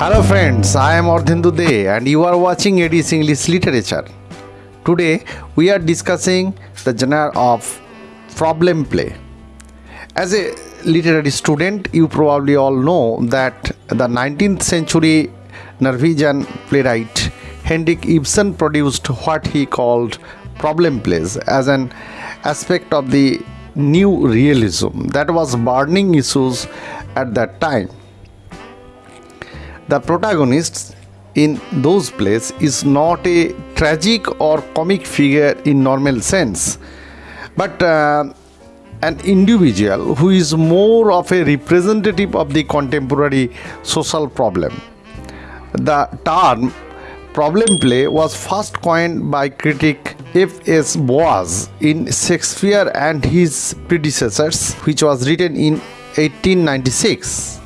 Hello friends, I am Ardhendu De and you are watching Edis English Literature. Today we are discussing the genre of problem play. As a literary student, you probably all know that the 19th century Norwegian playwright Henrik Ibsen produced what he called problem plays as an aspect of the new realism that was burning issues at that time the protagonist in those plays is not a tragic or comic figure in normal sense but uh, an individual who is more of a representative of the contemporary social problem the term problem play was first coined by critic F.S. Boas in Shakespeare and his predecessors, which was written in 1896.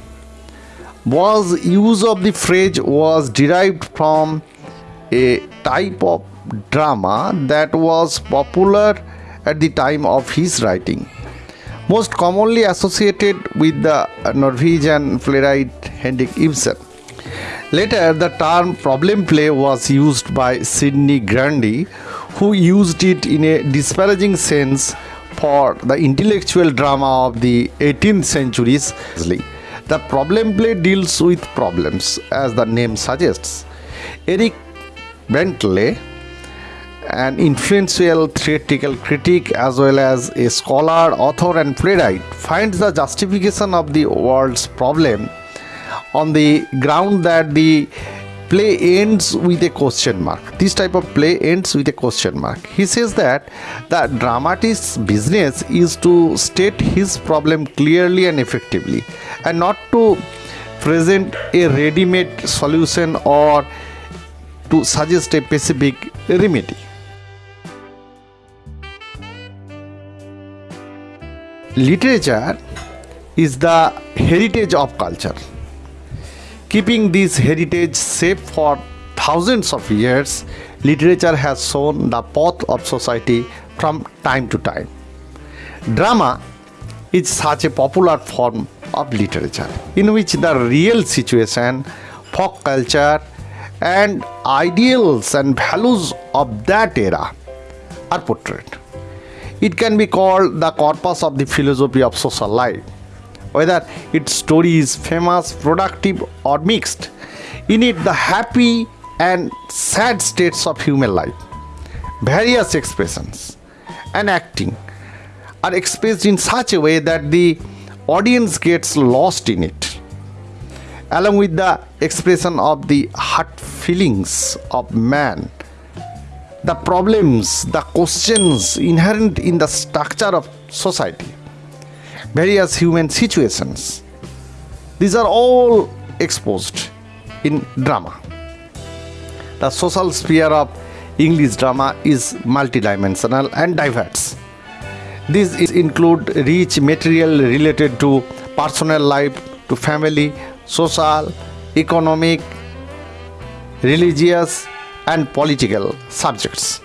Boas' use of the phrase was derived from a type of drama that was popular at the time of his writing, most commonly associated with the Norwegian playwright Henrik Ibsen. Later, the term problem play was used by Sydney Grundy, who used it in a disparaging sense for the intellectual drama of the 18th centuries. The problem play deals with problems, as the name suggests. Eric Bentley, an influential theatrical critic as well as a scholar, author, and playwright, finds the justification of the world's problem on the ground that the play ends with a question mark. This type of play ends with a question mark. He says that the dramatist's business is to state his problem clearly and effectively and not to present a ready-made solution or to suggest a specific remedy. Literature is the heritage of culture Keeping this heritage safe for thousands of years, literature has shown the path of society from time to time. Drama is such a popular form of literature in which the real situation, folk culture, and ideals and values of that era are portrayed. It can be called the corpus of the philosophy of social life whether its story is famous, productive, or mixed. In it, the happy and sad states of human life, various expressions, and acting are expressed in such a way that the audience gets lost in it, along with the expression of the heart feelings of man the problems, the questions inherent in the structure of society various human situations. These are all exposed in drama. The social sphere of English drama is multidimensional and diverse. These include rich material related to personal life, to family, social, economic, religious, and political subjects.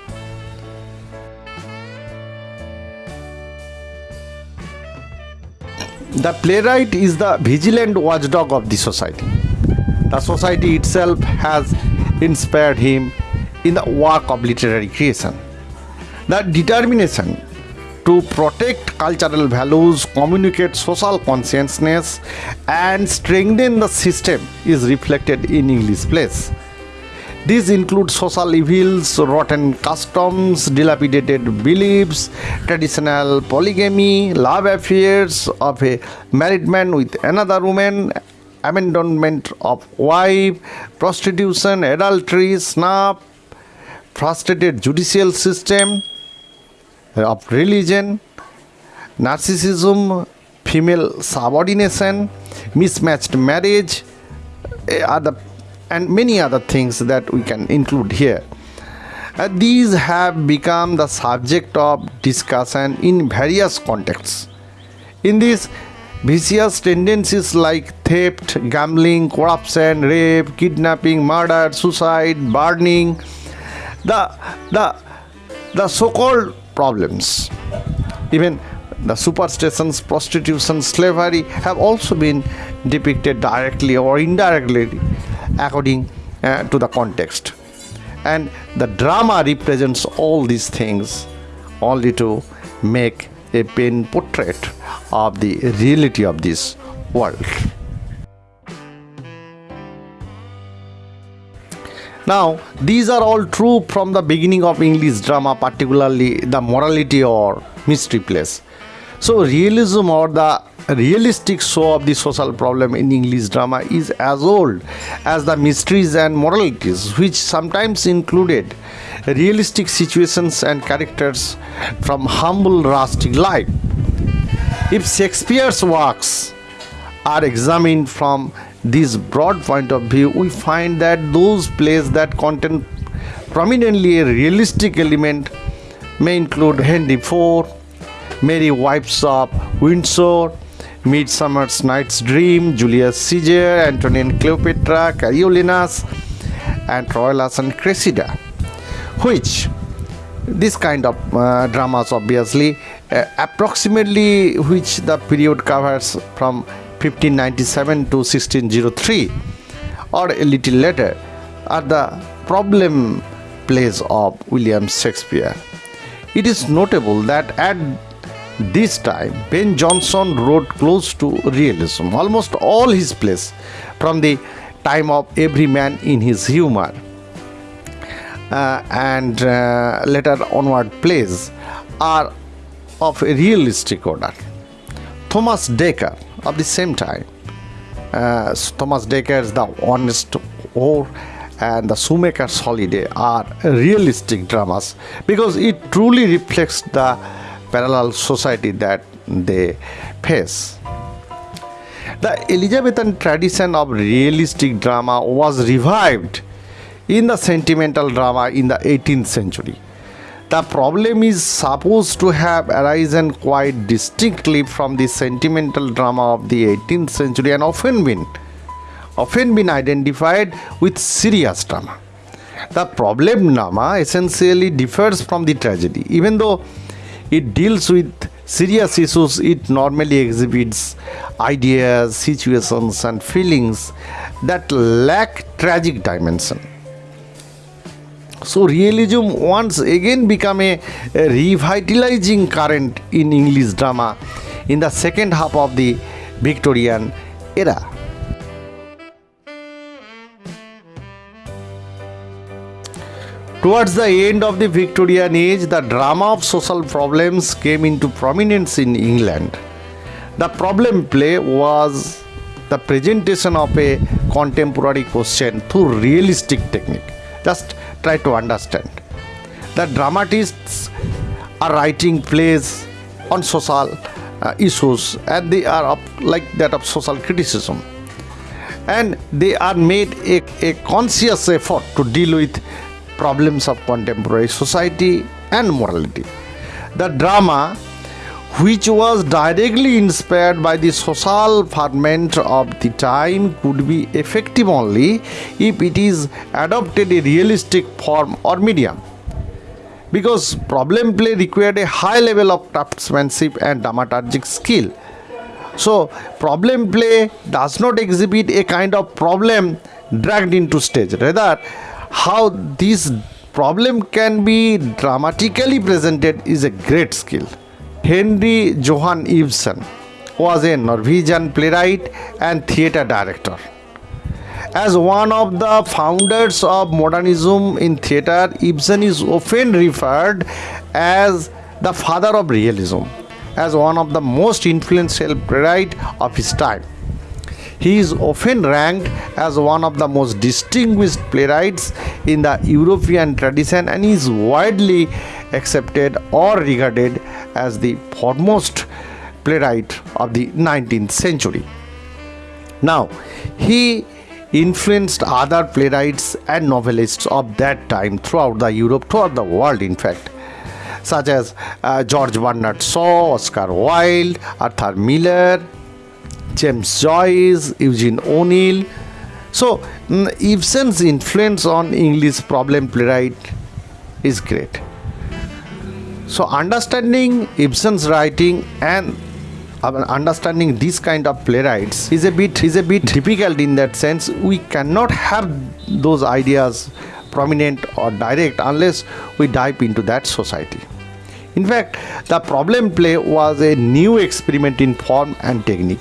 The playwright is the vigilant watchdog of the society. The society itself has inspired him in the work of literary creation. The determination to protect cultural values, communicate social consciousness, and strengthen the system is reflected in English plays. These include social evils, rotten customs, dilapidated beliefs, traditional polygamy, love affairs of a married man with another woman, abandonment of wife, prostitution, adultery, snuff, frustrated judicial system of religion, narcissism, female subordination, mismatched marriage eh, are the and many other things that we can include here. Uh, these have become the subject of discussion in various contexts. In this, vicious tendencies like theft, gambling, corruption, rape, kidnapping, murder, suicide, burning, the, the, the so-called problems, even the superstitions, prostitution, slavery have also been depicted directly or indirectly according uh, to the context. And the drama represents all these things only to make a pen portrait of the reality of this world. Now, these are all true from the beginning of English drama, particularly the morality or mystery plays. So, realism or the realistic show of the social problem in English drama is as old as the mysteries and moralities, which sometimes included realistic situations and characters from humble rustic life. If Shakespeare's works are examined from this broad point of view, we find that those plays that contain prominently a realistic element may include Henry IV, Merry Wives of Windsor, Midsummer's Night's Dream, Julius Caesar, Antony and Cleopatra, Coriolanus, and Troilus and Cressida, which this kind of uh, dramas obviously uh, approximately which the period covers from 1597 to 1603 or a little later are the problem plays of William Shakespeare. It is notable that at this time Ben Jonson wrote close to realism, almost all his plays from the time of Every Man in His Humor uh, and uh, later onward plays are of a realistic order. Thomas Dekker of the same time. Uh, Thomas Dekker's The Honest Whore and The Shoemaker's Holiday are realistic dramas because it truly reflects the parallel society that they face. The Elizabethan tradition of realistic drama was revived in the sentimental drama in the 18th century. The problem is supposed to have arisen quite distinctly from the sentimental drama of the 18th century and often been often been identified with serious drama. The problem drama essentially differs from the tragedy. Even though it deals with serious issues, it normally exhibits ideas, situations, and feelings that lack tragic dimension. So realism once again became a, a revitalizing current in English drama in the second half of the Victorian era. Towards the end of the Victorian age, the drama of social problems came into prominence in England. The problem play was the presentation of a contemporary question through realistic technique. Just try to understand. The dramatists are writing plays on social uh, issues and they are of, like that of social criticism. And they are made a, a conscious effort to deal with problems of contemporary society and morality. The drama which was directly inspired by the social ferment of the time could be effective only if it is adopted a realistic form or medium. Because problem play required a high level of craftsmanship and dramaturgic skill. So problem play does not exhibit a kind of problem dragged into stage. Rather how this problem can be dramatically presented is a great skill Henrik Johan Ibsen was a Norwegian playwright and theatre director. As one of the founders of modernism in theatre, Ibsen is often referred as the father of realism, as one of the most influential playwright of his time. He is often ranked as one of the most distinguished playwrights in the European tradition and is widely accepted or regarded as the foremost playwright of the 19th century. Now, he influenced other playwrights and novelists of that time throughout the Europe, throughout the world, in fact, such as uh, George Bernard Shaw, Oscar Wilde, Arthur Miller, James Joyce, Eugene O'Neill. So, Ibsen's influence on English problem playwright is great. So, understanding Ibsen's writing and understanding this kind of playwrights is a bit is a bit difficult in that sense we cannot have those ideas prominent or direct unless we dive into that society in fact the problem play was a new experiment in form and technique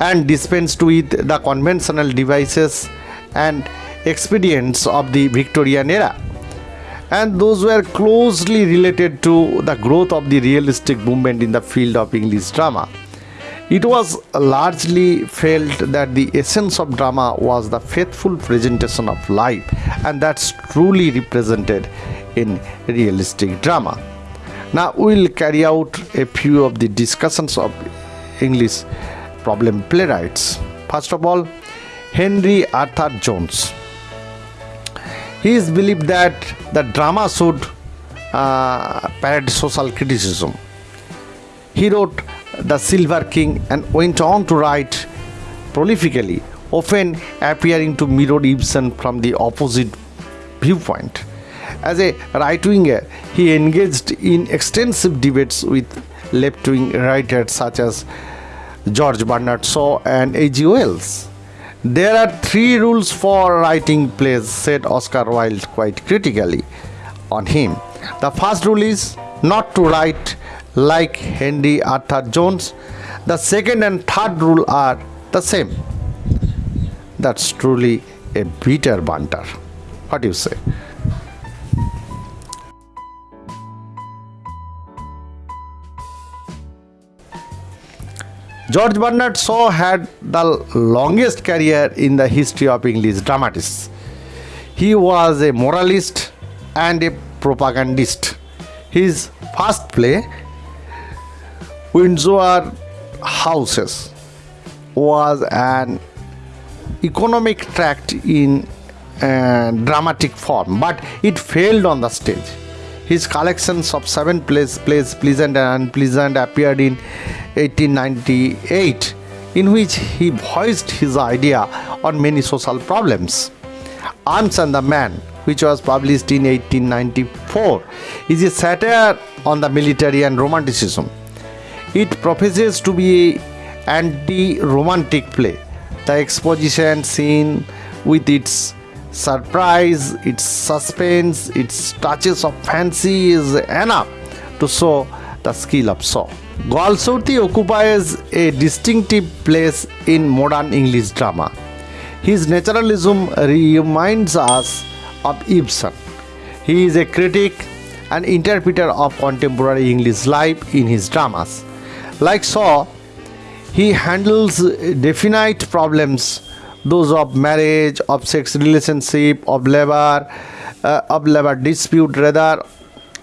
and dispensed with the conventional devices and expedients of the victorian era and those were closely related to the growth of the realistic movement in the field of English drama. It was largely felt that the essence of drama was the faithful presentation of life, and that's truly represented in realistic drama. Now, we'll carry out a few of the discussions of English problem playwrights. First of all, Henry Arthur Jones. He is believed that the drama should uh, social criticism. He wrote The Silver King and went on to write prolifically, often appearing to mirror Ibsen from the opposite viewpoint. As a right winger, he engaged in extensive debates with left wing writers such as George Bernard Shaw and H.G. Wells. There are three rules for writing plays, said Oscar Wilde quite critically on him. The first rule is not to write like Henry Arthur Jones. The second and third rule are the same. That's truly a bitter banter. What do you say? George Bernard Shaw had the longest career in the history of English dramatists. He was a moralist and a propagandist. His first play, Widowers' Houses, was an economic tract in uh, dramatic form, but it failed on the stage. His collections of seven plays, plays Pleasant and Unpleasant appeared in 1898, in which he voiced his idea on many social problems. Arms and the Man, which was published in 1894, is a satire on the military and romanticism. It professes to be an anti-romantic play. The exposition scene with its surprise, its suspense, its touches of fancy is enough to show the skill of Shaw. Galsworthy occupies a distinctive place in modern English drama. His naturalism reminds us of Ibsen. He is a critic and interpreter of contemporary English life in his dramas. Like Shaw, he handles definite problems those of marriage, of sex relationship, of labor, uh, of labor dispute, rather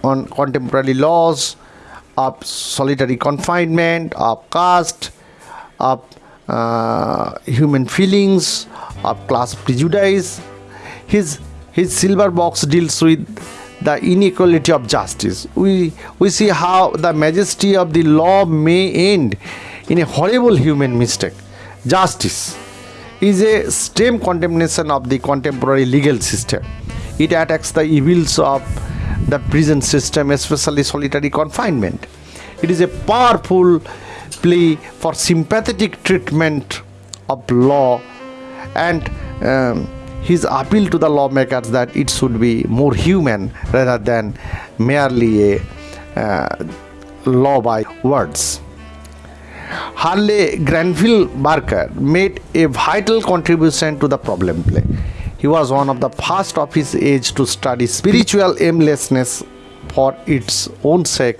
on contemporary laws, of solitary confinement, of caste, of uh, human feelings, of class prejudice. His his silver box deals with the inequality of justice. We we see how the majesty of the law may end in a horrible human mistake. Justice is a stem condemnation of the contemporary legal system. It attacks the evils of the prison system, especially solitary confinement. It is a powerful plea for sympathetic treatment of law and um, his appeal to the lawmakers that it should be more human rather than merely a uh, law by words. Harley Granville Barker made a vital contribution to the problem play. He was one of the first of his age to study spiritual aimlessness for its own sake.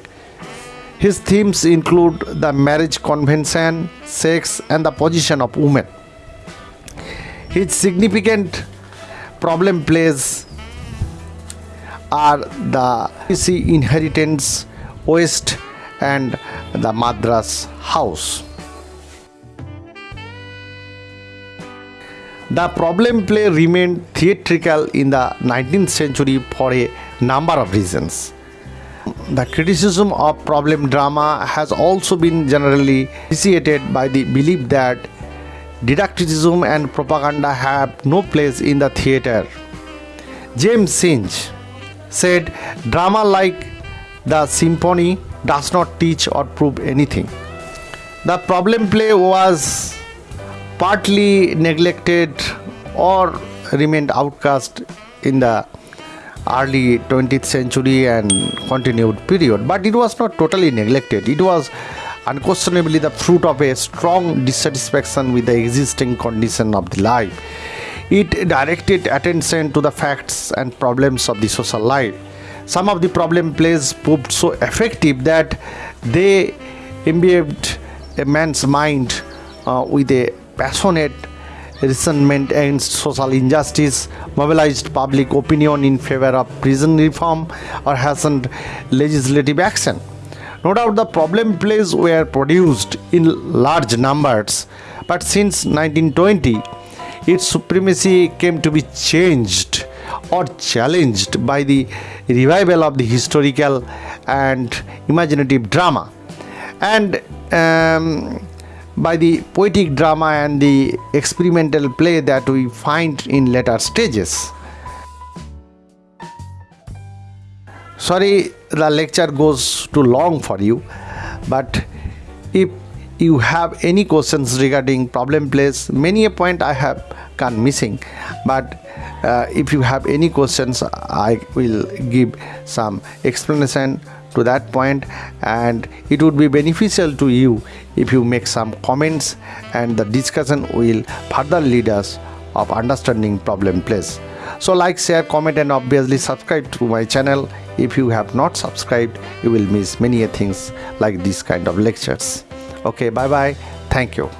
His themes include the marriage convention, sex, and the position of women. His significant problem plays are the inheritance, Waste, and the Madras house. The problem play remained theatrical in the 19th century for a number of reasons. The criticism of problem drama has also been generally initiated by the belief that didacticism and propaganda have no place in the theatre. James Synge said, Drama like the symphony does not teach or prove anything. the problem play was partly neglected or remained outcast in the early 20th century and continued period. But it was not totally neglected. It was unquestionably the fruit of a strong dissatisfaction with the existing condition of the life. It directed attention to the facts and problems of the social life. Some of the problem plays proved so effective that they imbibed a man's mind uh, with a passionate resentment against social injustice, mobilized public opinion in favor of prison reform, or hastened legislative action. No doubt the problem plays were produced in large numbers, but since 1920, its supremacy came to be changed or challenged by the revival of the historical and imaginative drama. And um, by the poetic drama and the experimental play that we find in later stages. Sorry, the lecture goes too long for you, but if you have any questions regarding problem plays, many a point I have gone missing, but uh, if you have any questions, I will give some explanation to that point and it would be beneficial to you if you make some comments and the discussion will further lead us of understanding problem plays so like share comment and obviously subscribe to my channel. If you have not subscribed you will miss many things like this kind of lectures. Okay bye bye thank you